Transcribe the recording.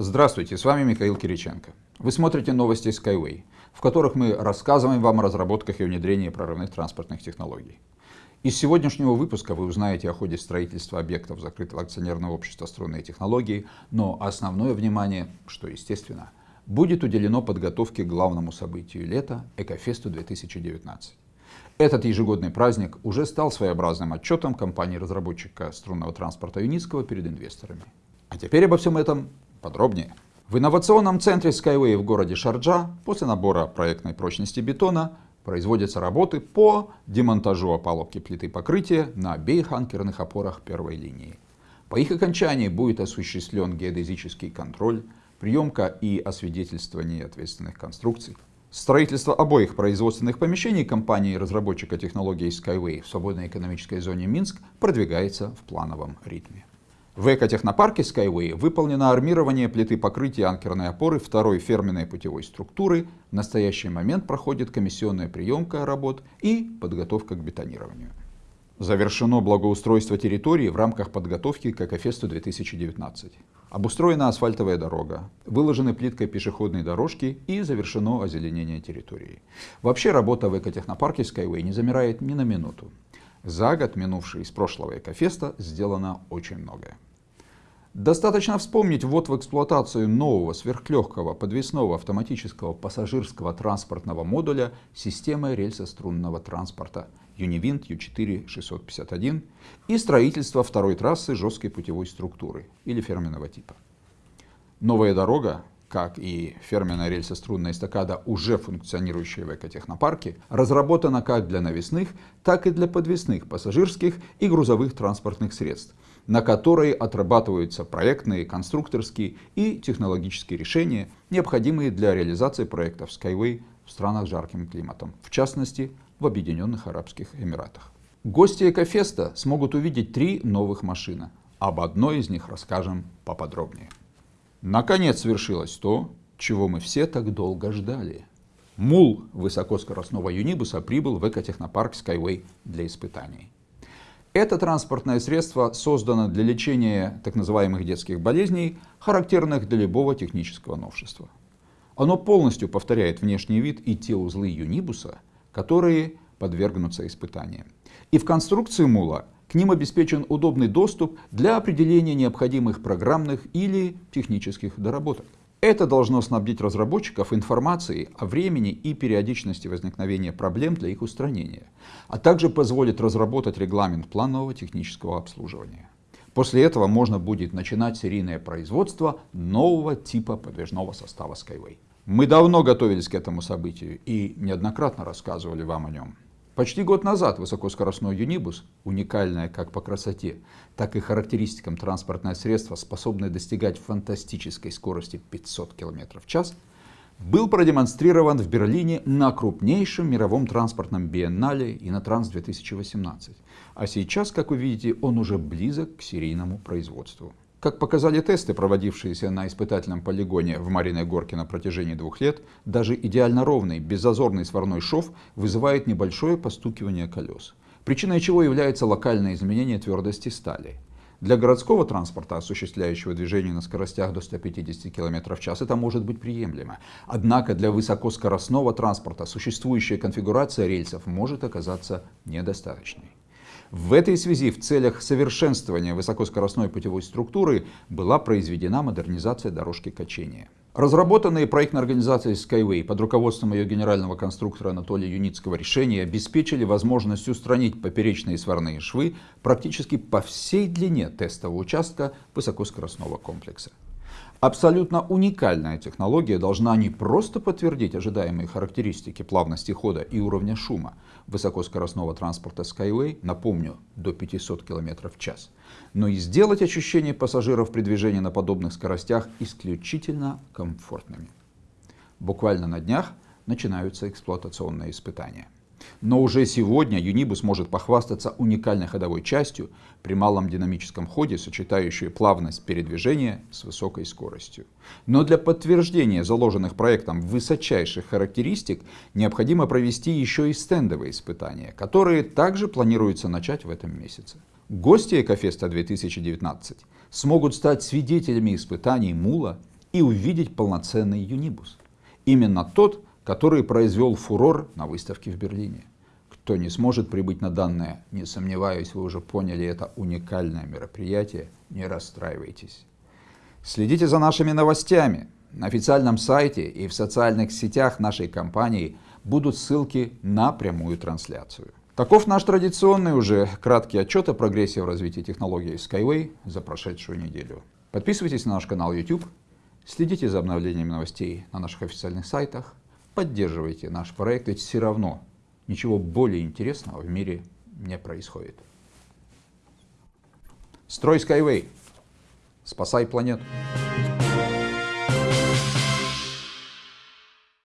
Здравствуйте, с вами Михаил Кириченко. Вы смотрите новости Skyway, в которых мы рассказываем вам о разработках и внедрении прорывных транспортных технологий. Из сегодняшнего выпуска вы узнаете о ходе строительства объектов закрытого акционерного общества «Струнные технологии», но основное внимание, что естественно, будет уделено подготовке к главному событию лета – Экофесту 2019. Этот ежегодный праздник уже стал своеобразным отчетом компании-разработчика струнного транспорта Юницкого перед инвесторами. А теперь обо всем этом подробнее. В инновационном центре Skyway в городе Шарджа после набора проектной прочности бетона производятся работы по демонтажу опалубки плиты покрытия на обеих анкерных опорах первой линии. По их окончании будет осуществлен геодезический контроль, приемка и освидетельствование ответственных конструкций. Строительство обоих производственных помещений компании-разработчика технологий Skyway в свободной экономической зоне Минск продвигается в плановом ритме. В экотехнопарке Skyway выполнено армирование плиты покрытия анкерной опоры второй ферменной путевой структуры. В настоящий момент проходит комиссионная приемка работ и подготовка к бетонированию. Завершено благоустройство территории в рамках подготовки к Экофесту 2019. Обустроена асфальтовая дорога, выложены плиткой пешеходные дорожки и завершено озеленение территории. Вообще работа в экотехнопарке Skyway не замирает ни на минуту. За год, минувший из прошлого Экофеста, сделано очень многое. Достаточно вспомнить ввод в эксплуатацию нового сверхлегкого подвесного автоматического пассажирского транспортного модуля системы рельсострунного транспорта Univint U4-651 и строительство второй трассы жесткой путевой структуры или ферменного типа. Новая дорога, как и ферменная рельсострунная эстакада, уже функционирующая в экотехнопарке, разработана как для навесных, так и для подвесных пассажирских и грузовых транспортных средств – на которые отрабатываются проектные, конструкторские и технологические решения, необходимые для реализации проектов Skyway в странах с жарким климатом, в частности в Объединенных Арабских Эмиратах. Гости Экофеста смогут увидеть три новых машины. Об одной из них расскажем поподробнее. Наконец свершилось то, чего мы все так долго ждали. Мул высокоскоростного юнибуса прибыл в экотехнопарк Skyway для испытаний. Это транспортное средство создано для лечения так называемых детских болезней, характерных для любого технического новшества. Оно полностью повторяет внешний вид и те узлы юнибуса, которые подвергнутся испытаниям. И в конструкции мула к ним обеспечен удобный доступ для определения необходимых программных или технических доработок. Это должно снабдить разработчиков информацией о времени и периодичности возникновения проблем для их устранения, а также позволит разработать регламент планового технического обслуживания. После этого можно будет начинать серийное производство нового типа подвижного состава Skyway. Мы давно готовились к этому событию и неоднократно рассказывали вам о нем. Почти год назад высокоскоростной Юнибус, уникальное как по красоте, так и характеристикам транспортное средство, способное достигать фантастической скорости 500 км в час, был продемонстрирован в Берлине на крупнейшем мировом транспортном биеннале Инотранс 2018. А сейчас, как вы видите, он уже близок к серийному производству. Как показали тесты, проводившиеся на испытательном полигоне в Мариной Горке на протяжении двух лет, даже идеально ровный, беззазорный сварной шов вызывает небольшое постукивание колес, причиной чего является локальное изменение твердости стали. Для городского транспорта, осуществляющего движение на скоростях до 150 км в час, это может быть приемлемо. Однако для высокоскоростного транспорта существующая конфигурация рельсов может оказаться недостаточной. В этой связи в целях совершенствования высокоскоростной путевой структуры была произведена модернизация дорожки качения. Разработанные проектной организацией Skyway под руководством ее генерального конструктора Анатолия Юницкого решения обеспечили возможность устранить поперечные сварные швы практически по всей длине тестового участка высокоскоростного комплекса. Абсолютно уникальная технология должна не просто подтвердить ожидаемые характеристики плавности хода и уровня шума высокоскоростного транспорта Skyway, напомню, до 500 км в час, но и сделать ощущение пассажиров при движении на подобных скоростях исключительно комфортными. Буквально на днях начинаются эксплуатационные испытания. Но уже сегодня Юнибус может похвастаться уникальной ходовой частью при малом динамическом ходе, сочетающей плавность передвижения с высокой скоростью. Но для подтверждения заложенных проектом высочайших характеристик необходимо провести еще и стендовые испытания, которые также планируется начать в этом месяце. Гости Экофеста 2019 смогут стать свидетелями испытаний Мула и увидеть полноценный юнибус. Именно тот, который произвел фурор на выставке в Берлине. Кто не сможет прибыть на данное, не сомневаюсь, вы уже поняли это уникальное мероприятие, не расстраивайтесь. Следите за нашими новостями. На официальном сайте и в социальных сетях нашей компании будут ссылки на прямую трансляцию. Таков наш традиционный уже краткий отчет о прогрессе в развитии технологий Skyway за прошедшую неделю. Подписывайтесь на наш канал YouTube, следите за обновлениями новостей на наших официальных сайтах, поддерживайте наш проект, ведь все равно ничего более интересного в мире не происходит. Строй Skyway. Спасай планету.